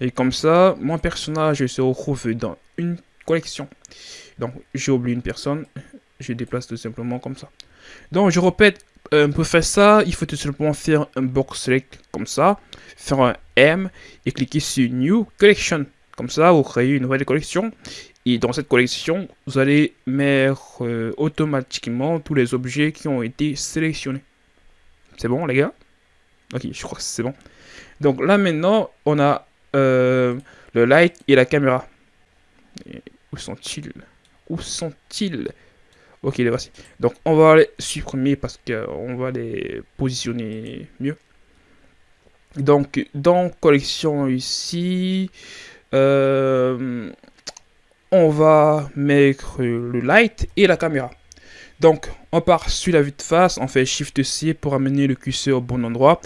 Et comme ça, mon personnage se retrouve dans une collection. Donc, j'ai oublié une personne, je déplace tout simplement comme ça. Donc, je répète, pour faire ça, il faut tout simplement faire un box select comme ça, faire un M et cliquer sur New Collection. Comme ça, vous créez une nouvelle collection. Et dans cette collection, vous allez mettre euh, automatiquement tous les objets qui ont été sélectionnés. C'est bon, les gars? Ok, je crois que c'est bon. Donc là, maintenant, on a euh, le light et la caméra. où sont-ils? Où sont-ils? Ok, les voici. Donc, on va les supprimer parce qu'on va les positionner mieux. Donc, dans collection ici, euh, on va mettre le light et la caméra. Donc, on part sur la vue de face, on fait Shift C pour amener le curseur au bon endroit.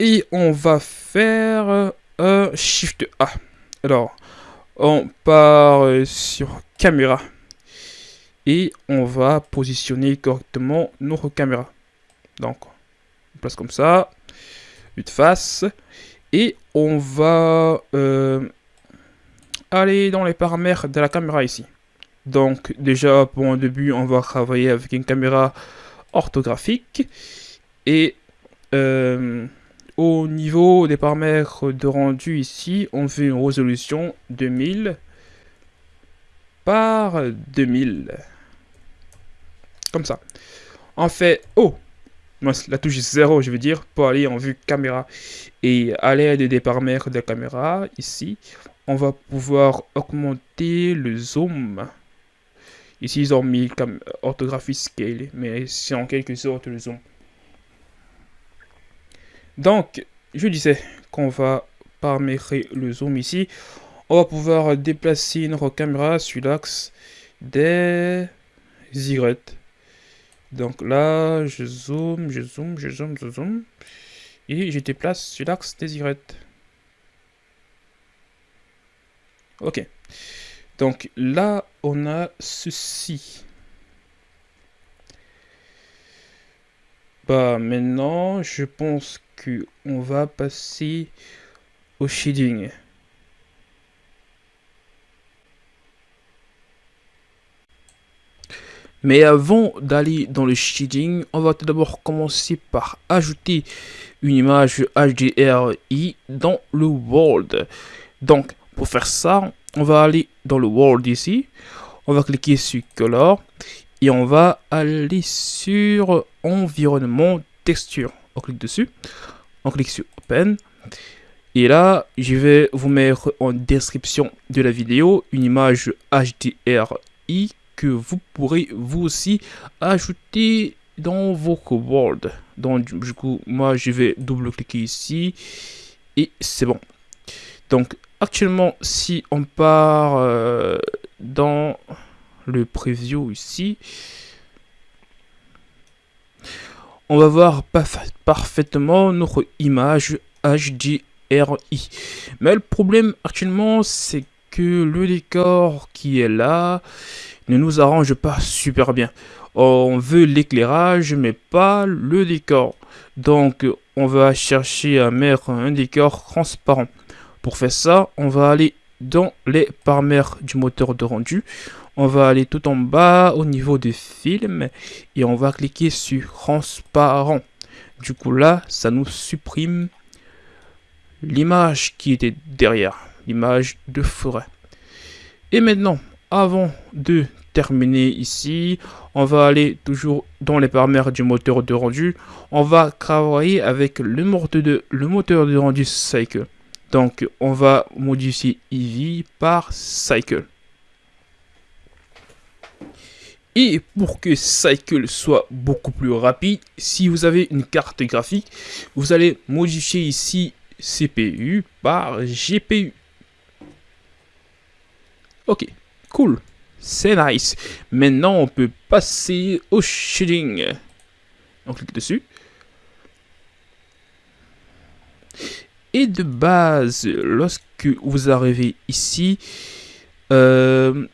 Et on va faire un Shift A. Alors, on part sur caméra et on va positionner correctement notre caméra. Donc, on place comme ça, de face, Et on va euh, aller dans les paramètres de la caméra ici. Donc déjà pour un début on va travailler avec une caméra orthographique et euh, au niveau des paramètres de rendu ici on fait une résolution 2000 par 2000 comme ça on fait oh la touche 0 je veux dire pour aller en vue caméra et à l'aide des paramètres de la caméra ici on va pouvoir augmenter le zoom Ici, ils ont mis orthographie scale, mais c'est en quelque sorte le zoom. Donc, je disais qu'on va paramétrer le zoom ici. On va pouvoir déplacer notre caméra sur l'axe des Y. Donc là, je zoome, je zoome, je zoome, je zoome. Et je déplace sur l'axe des Y. Ok. Donc là, on a ceci. Bah maintenant, je pense que on va passer au shading. Mais avant d'aller dans le shading, on va tout d'abord commencer par ajouter une image HDRI dans le world. Donc, pour faire ça, on va aller dans le world ici. On va cliquer sur color et on va aller sur environnement texture. On clique dessus. On clique sur open. Et là, je vais vous mettre en description de la vidéo une image HDRI que vous pourrez vous aussi ajouter dans votre world. Donc du coup, moi je vais double-cliquer ici et c'est bon. Donc actuellement, si on part euh, dans le preview ici, on va voir parfaitement notre image HDRI. Mais le problème actuellement, c'est que le décor qui est là ne nous arrange pas super bien. On veut l'éclairage, mais pas le décor. Donc, on va chercher à mettre un décor transparent. Pour faire ça, on va aller dans les paramètres du moteur de rendu. On va aller tout en bas au niveau des films et on va cliquer sur transparent. Du coup là, ça nous supprime l'image qui était derrière, l'image de forêt. Et maintenant, avant de terminer ici, on va aller toujours dans les paramètres du moteur de rendu. On va travailler avec le moteur de, le moteur de rendu Cycle. Donc, on va modifier EV par Cycle. Et pour que Cycle soit beaucoup plus rapide, si vous avez une carte graphique, vous allez modifier ici CPU par GPU. Ok, cool, c'est nice. Maintenant, on peut passer au shading. On clique dessus. Et de base, lorsque vous arrivez ici, euh,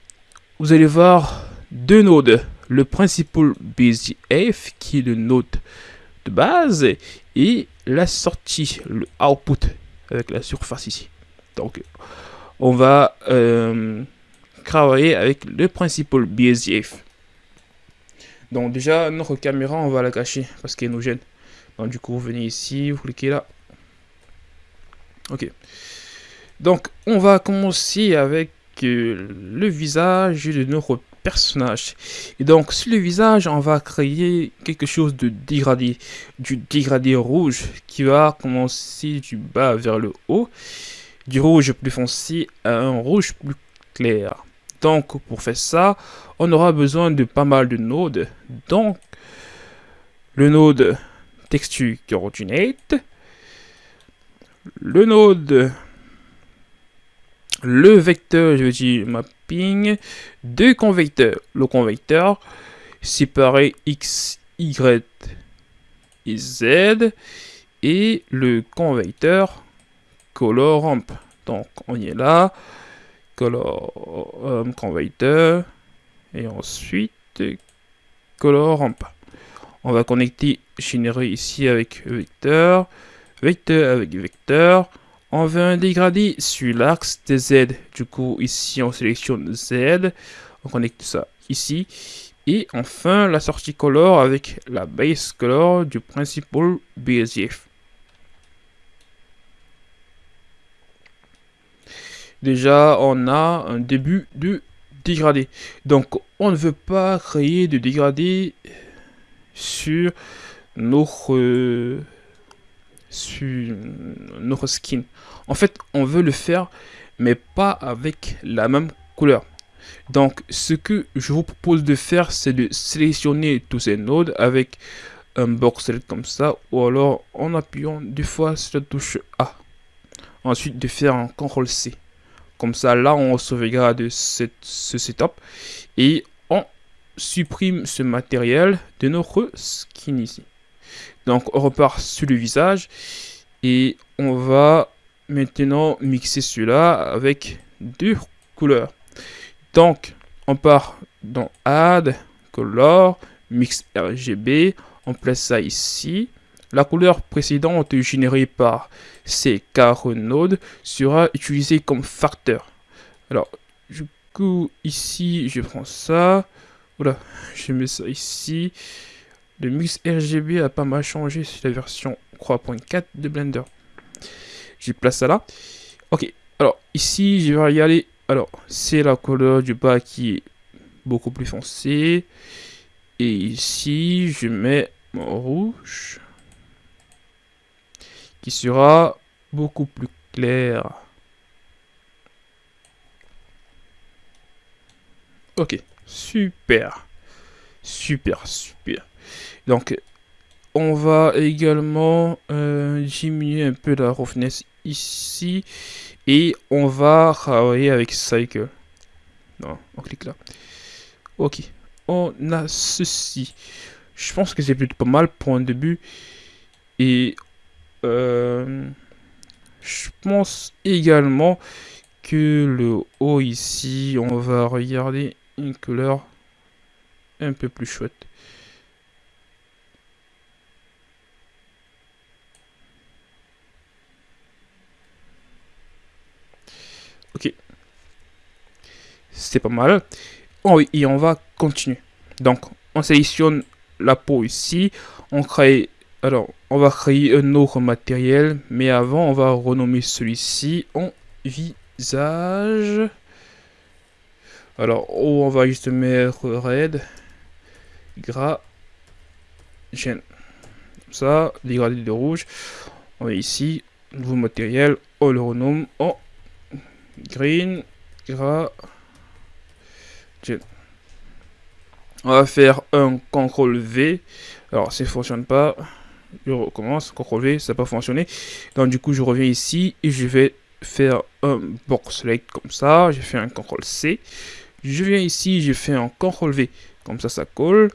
vous allez voir deux nodes. Le principal BZF qui est le node de base et la sortie, le output avec la surface ici. Donc, on va euh, travailler avec le principal BSDF. Donc déjà, notre caméra, on va la cacher parce qu'elle nous gêne. Donc du coup, vous venez ici, vous cliquez là, Ok. Donc, on va commencer avec euh, le visage de notre personnage. Et donc, sur le visage, on va créer quelque chose de dégradé. Du dégradé rouge qui va commencer du bas vers le haut. Du rouge plus foncé à un rouge plus clair. Donc, pour faire ça, on aura besoin de pas mal de nodes. Donc, le node texture coordinate le node, le vecteur, je veux dire mapping, deux convecteurs. Le convecteur séparé x, y et z et le convecteur color ramp. Donc on y est là, color convecteur et ensuite color ramp. On va connecter générer ici avec vecteur vecteur avec vecteur, On veut un dégradé sur l'axe des Z. Du coup, ici, on sélectionne Z. On connecte ça ici. Et enfin, la sortie color avec la base color du principal BSF. Déjà, on a un début de dégradé. Donc, on ne veut pas créer de dégradé sur notre, sur notre skin. En fait, on veut le faire, mais pas avec la même couleur. Donc, ce que je vous propose de faire, c'est de sélectionner tous ces nodes avec un box comme ça, ou alors en appuyant deux fois sur la touche A. Ensuite, de faire un CTRL C. Comme ça, là, on sauvegarde ce setup et on supprime ce matériel de notre skin ici. Donc, on repart sur le visage et on va maintenant mixer cela avec deux couleurs. Donc, on part dans Add, Color, Mix RGB, on place ça ici. La couleur précédente générée par ces carreaux nodes sera utilisée comme facteur. Alors, du coup, ici, je prends ça. Voilà, je mets ça ici. Le mix RGB a pas mal changé sur la version 3.4 de Blender. Je place ça là. Ok, alors ici, je vais regarder. Alors, c'est la couleur du bas qui est beaucoup plus foncée. Et ici, je mets mon rouge qui sera beaucoup plus clair. Ok, super. Super, super. Donc, on va également euh, diminuer un peu la roughness ici. Et on va travailler avec Cycle. Non, on clique là. Ok, on a ceci. Je pense que c'est plutôt pas mal pour un début. Et euh, je pense également que le haut ici, on va regarder une couleur un peu plus chouette. Ok. C'est pas mal. Oh et on va continuer. Donc, on sélectionne la peau ici. On crée alors, on va créer un autre matériel, mais avant, on va renommer celui-ci en visage. Alors, on va juste mettre red, gras, Comme ça, dégradé de rouge. On va ici, nouveau matériel, on le renomme en green, gras, On va faire un CTRL V. Alors, ça ne fonctionne pas je recommence, CTRL V, ça n'a pas fonctionné. Donc du coup, je reviens ici et je vais faire un box select comme ça. J'ai fait un CTRL C. Je viens ici, je fais un CTRL V, comme ça, ça colle.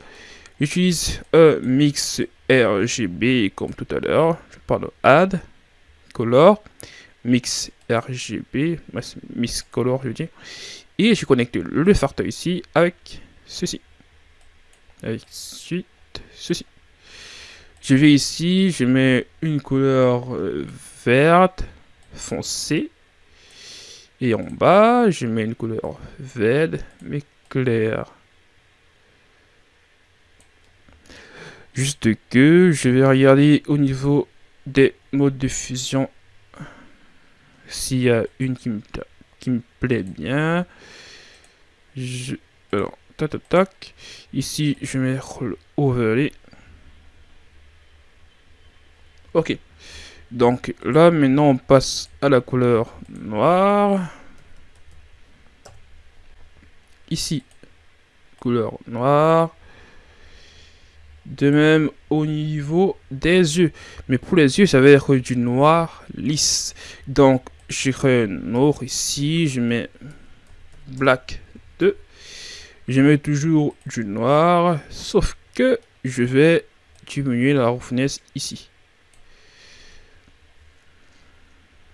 J'utilise un mix RGB comme tout à l'heure. Je parle de add, color, mix RGB, mix color, je veux dire. Et je connecte le facteur ici avec ceci. Avec suite, ceci. Je vais ici, je mets une couleur euh, verte foncée. Et en bas, je mets une couleur verte mais claire. Juste que je vais regarder au niveau des modes de fusion s'il y a une qui me, plaît bien. Alors, tac, tac, tac. Ici, je le overlay. Ok. Donc là, maintenant, on passe à la couleur noire. Ici, couleur noire. De même au niveau des yeux. Mais pour les yeux, ça va être du noir lisse. Donc, je crée un autre ici. Je mets black 2. Je mets toujours du noir. Sauf que je vais diminuer la roughness ici.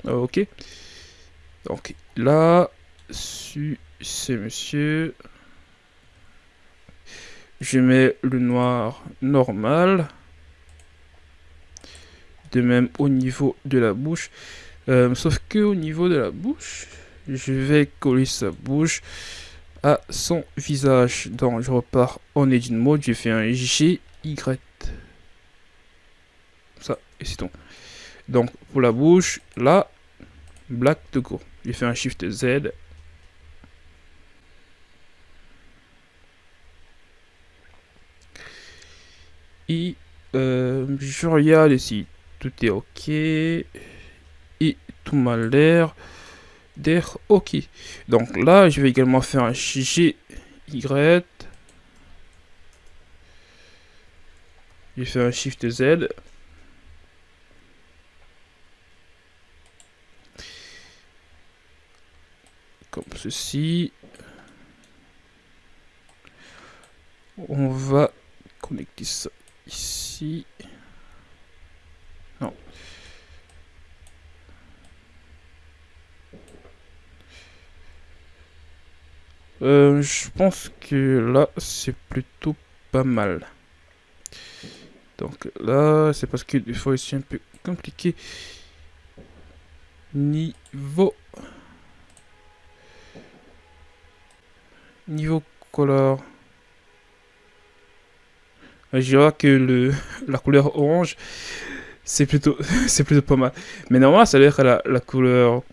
Ok. Donc là, sur c'est monsieur. Je mets le noir normal. De même au niveau de la bouche. Euh, sauf que au niveau de la bouche, je vais coller sa bouche à son visage. Donc je repars en edit mode, je fais un GY. Ça, et c'est tout. Donc pour la bouche, là, black de go. Je fais un shift Z. Et euh, je regarde ici, tout est ok. Et tout m'a l'air d'être ok. Donc là, je vais également faire un GY. Je fais un Shift Z. Comme ceci. On va connecter ça ici. Non. Euh, je pense que là, c'est plutôt pas mal. Donc là, c'est parce que des fois, c'est un peu compliqué. Niveau... Niveau couleur. Je vois que le, la couleur orange, c'est plutôt, c'est plutôt pas mal. Mais normalement, ça doit être la, la couleur,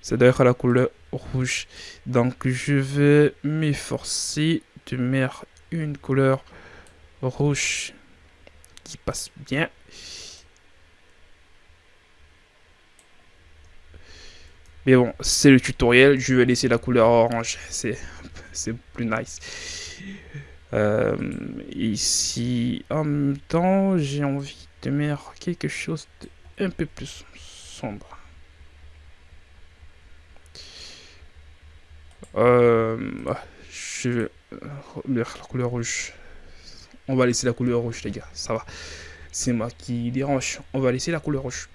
ça doit être la couleur rouge. Donc, je vais m'efforcer de mettre une couleur rouge qui passe bien. Mais bon, c'est le tutoriel, je vais laisser la couleur orange, c'est plus nice. Euh, ici, en même temps, j'ai envie de mettre quelque chose de un peu plus sombre. Euh, je vais la couleur rouge. On va laisser la couleur rouge, les gars. Ça va. C'est moi qui dérange. On va laisser la couleur rouge.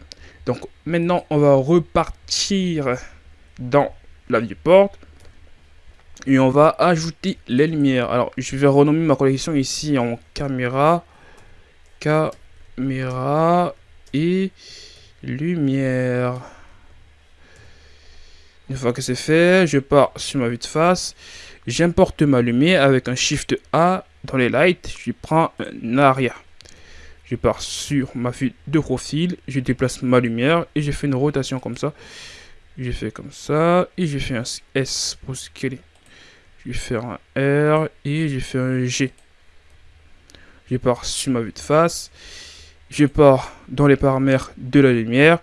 Donc, maintenant, on va repartir dans la viewport. Et on va ajouter les lumières. Alors, je vais renommer ma collection ici en caméra. Caméra et lumière. Une fois que c'est fait, je pars sur ma vue de face. J'importe ma lumière avec un Shift A dans les lights. Je prends un arrière. Je pars sur ma vue de profil. Je déplace ma lumière et je fais une rotation comme ça. Je fais comme ça et je fais un S pour scaler. Je vais faire un R et je fais un G. Je pars sur ma vue de face. Je pars dans les paramètres de la lumière.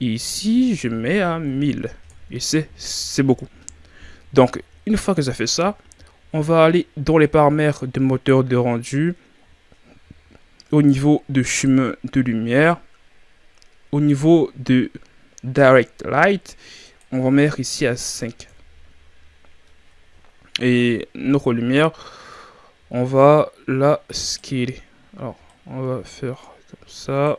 Et ici, je mets à 1000. Et c'est beaucoup. Donc, une fois que ça fait ça, on va aller dans les paramètres de moteur de rendu. Au niveau de chemin de lumière. Au niveau de direct light, on va mettre ici à 5. Et notre lumière, on va la scaler. Alors, on va faire comme ça.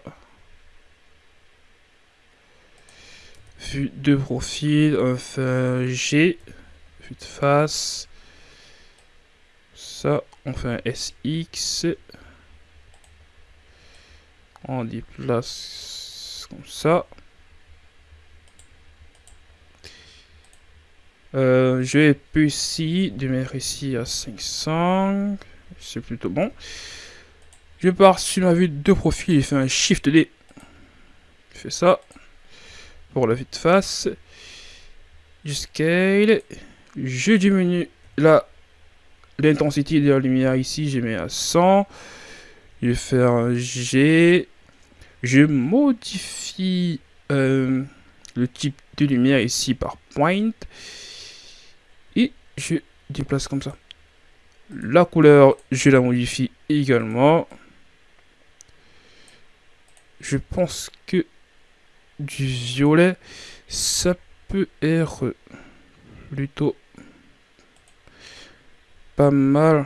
Vue de profil, on fait G de face. Ça, on fait un SX. On déplace comme ça. Euh, je vais ici, de mettre ici à 500. C'est plutôt bon. Je pars sur ma vue de profil et fais un Shift D. Je fais ça. Pour la vue de face. Je scale. Je diminue la l'intensité de la lumière ici, je mets à 100. Je vais faire un G. Je modifie euh, le type de lumière ici par point. Je déplace comme ça. La couleur, je la modifie également. Je pense que du violet, ça peut être plutôt pas mal.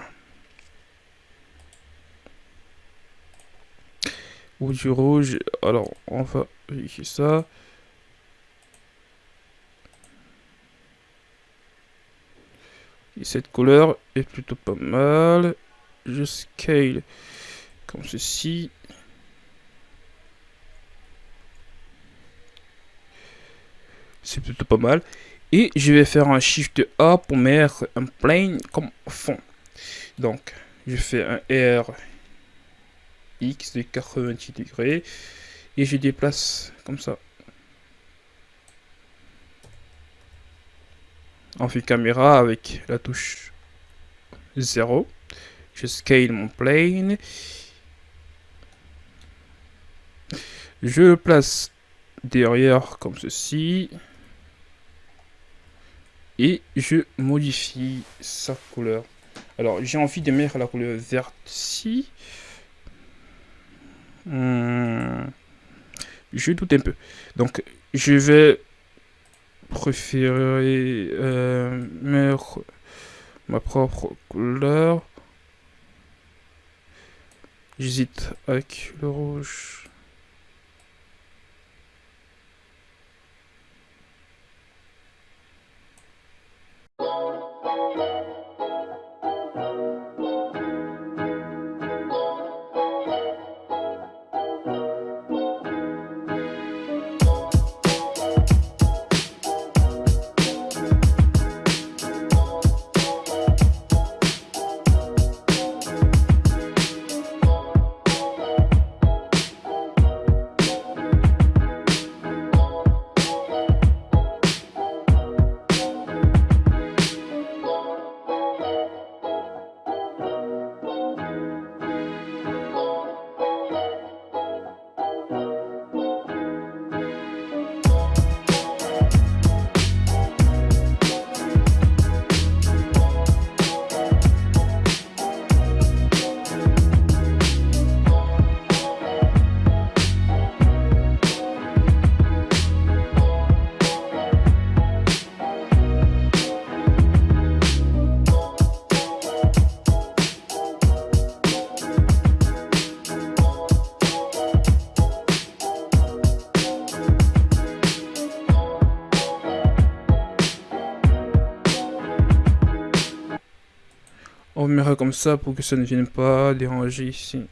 Ou du rouge. Alors, on va vérifier ça. Et cette couleur est plutôt pas mal. Je scale comme ceci. C'est plutôt pas mal. Et je vais faire un Shift A pour mettre un plane comme fond. Donc, je fais un R X de 90 degrés. Et je déplace comme ça. On fait caméra avec la touche 0. Je scale mon plane. Je le place derrière comme ceci. Et je modifie sa couleur. Alors, j'ai envie de mettre la couleur verte ici. Hmm. Je doute un peu. Donc, je vais préférer euh, mettre ma propre couleur. J'hésite avec le rouge. Comme ça pour que ça ne vienne pas déranger ici.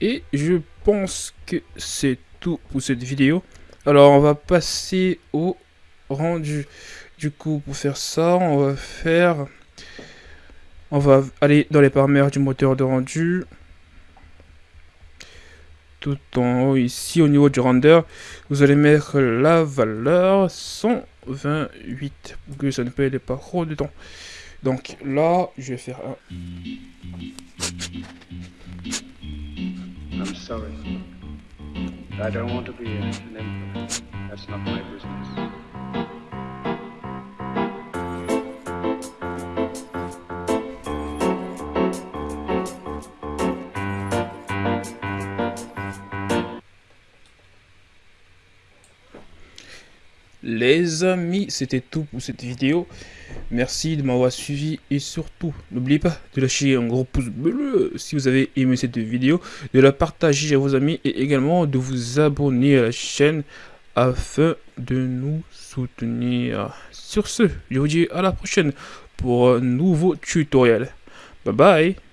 Et je pense que c'est tout pour cette vidéo. Alors on va passer au rendu. Du coup pour faire ça on va faire... On va aller dans les paramètres du moteur de rendu. Tout en haut ici au niveau du render. Vous allez mettre la valeur 100 28 pour que ça ne pèle pas trop de temps. Donc là, je vais faire un. I don't want to be That's not my business. Les amis, c'était tout pour cette vidéo. Merci de m'avoir suivi et surtout, n'oubliez pas de lâcher un gros pouce bleu si vous avez aimé cette vidéo, de la partager à vos amis et également de vous abonner à la chaîne afin de nous soutenir. Sur ce, je vous dis à la prochaine pour un nouveau tutoriel. Bye bye